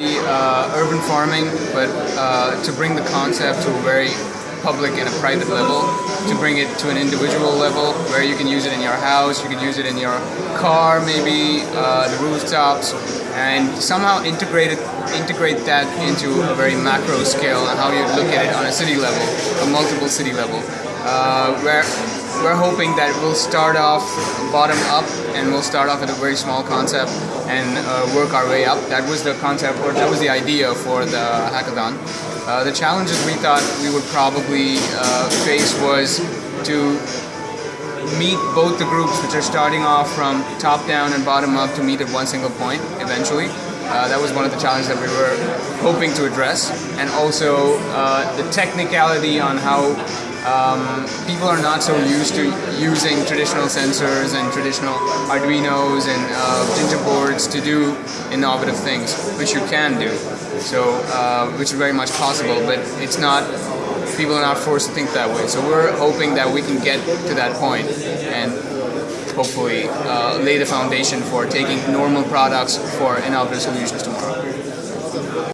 uh, urban farming, but uh, to bring the concept to a very public and a private level, to bring it to an individual level where you can use it in your house, you can use it in your car, maybe uh, the rooftops, and somehow integrate it, integrate that into a very macro scale and how you look at it on a city level, a multiple city level, uh, where we're hoping that we'll start off bottom up and we'll start off at a very small concept and uh, work our way up. That was the concept, or that was the idea for the hackathon. Uh, the challenges we thought we would probably uh, face was to meet both the groups which are starting off from top down and bottom up to meet at one single point eventually. Uh, that was one of the challenges that we were hoping to address and also uh, the technicality on how um, people are not so used to using traditional sensors and traditional Arduinos and uh, Ginger boards to do innovative things, which you can do. So, uh, which is very much possible, but it's not. People are not forced to think that way. So we're hoping that we can get to that point and hopefully uh, lay the foundation for taking normal products for innovative solutions tomorrow.